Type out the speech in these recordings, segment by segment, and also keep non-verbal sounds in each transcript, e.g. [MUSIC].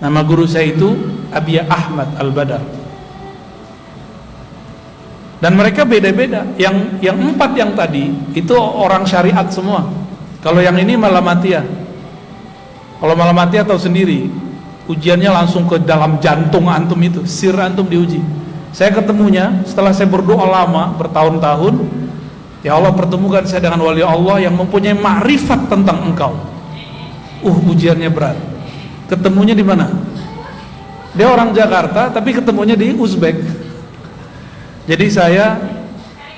Nama guru saya itu Abiyah Ahmad Al-Badar. Dan mereka beda-beda. Yang yang empat yang tadi itu orang syariat semua. Kalau yang ini malah matian. Kalau malah mati atau sendiri, ujiannya langsung ke dalam jantung antum itu, sir antum diuji. Saya ketemunya setelah saya berdoa lama bertahun-tahun, ya Allah pertemukan saya dengan wali Allah yang mempunyai makrifat tentang engkau. Uh, ujiannya berat. Ketemunya di mana? Dia orang Jakarta tapi ketemunya di Uzbek. Jadi saya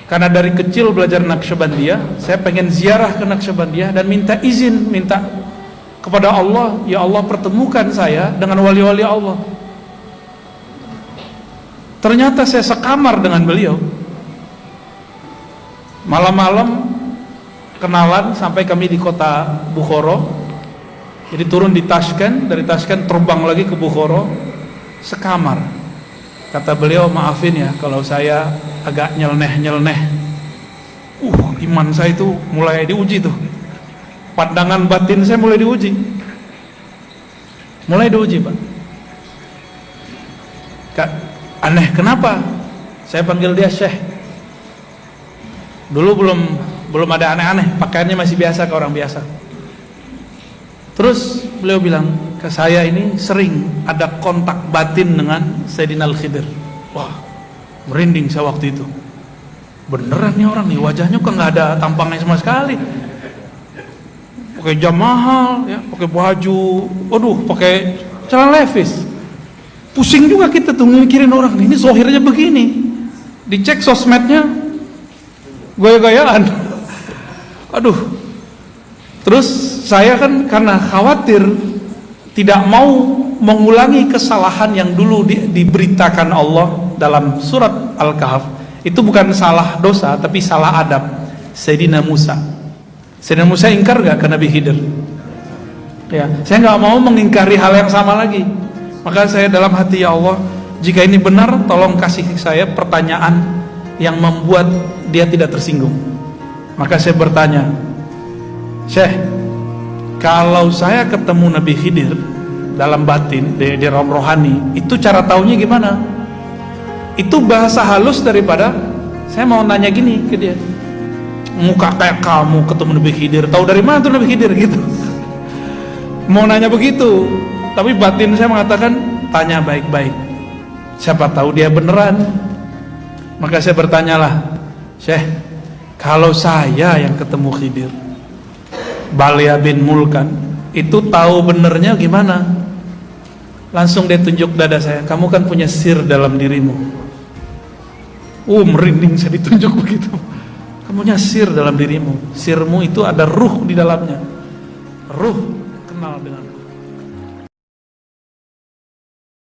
karena dari kecil belajar Naqsyabandiyah, saya pengen ziarah ke Naqsyabandiyah dan minta izin, minta kepada Allah, ya Allah pertemukan saya dengan wali-wali Allah. Ternyata saya sekamar dengan beliau. Malam-malam kenalan sampai kami di kota Bukhara jadi turun di Tashkent, dari Tashkent terbang lagi ke Bukhara, sekamar. Kata beliau, maafin ya kalau saya agak nyeleneh-nyeleneh. Uh, iman saya itu mulai diuji tuh. Pandangan batin saya mulai diuji. Mulai diuji, Pak. Kak, aneh kenapa? Saya panggil dia Syekh. Dulu belum belum ada aneh-aneh, pakaiannya masih biasa ke orang biasa. Terus beliau bilang ke saya ini sering ada kontak batin dengan Sayyidina Al-Khidir. Wah, merinding saya waktu itu. Beneran nih orang nih, wajahnya kok nggak ada tampangnya sama sekali. Pakai jam mahal, ya, pakai baju, waduh, pakai celana levis. Pusing juga kita tuh mikirin orang ini zohirnya begini. Dicek sosmednya, gaya-gayaan. [LAUGHS] Aduh, Terus saya kan karena khawatir tidak mau mengulangi kesalahan yang dulu di, diberitakan Allah dalam surat Al-Kahf. Itu bukan salah dosa tapi salah adab. Sayyidina Musa. Sayyidina Musa ingkar gak ke Nabi Khidir? Ya, saya nggak mau mengingkari hal yang sama lagi. Maka saya dalam hati ya Allah, jika ini benar tolong kasih saya pertanyaan yang membuat dia tidak tersinggung. Maka saya bertanya, Syekh, kalau saya ketemu Nabi Khidir dalam batin di, di rom rohani, itu cara taunya gimana? Itu bahasa halus daripada saya mau nanya gini ke dia. Muka kayak kamu ketemu Nabi Khidir, tahu dari mana tuh Nabi Khidir gitu. [LAUGHS] mau nanya begitu, tapi batin saya mengatakan tanya baik-baik. Siapa tahu dia beneran. Maka saya bertanyalah, Syekh, kalau saya yang ketemu Khidir, Balia bin Mulkan itu tahu benernya gimana? Langsung dia tunjuk dada saya kamu kan punya sir dalam dirimu. Uh merinding saya ditunjuk [LAUGHS] begitu. Kamu punya sir dalam dirimu. Sirmu itu ada ruh di dalamnya. Ruh kenal dengan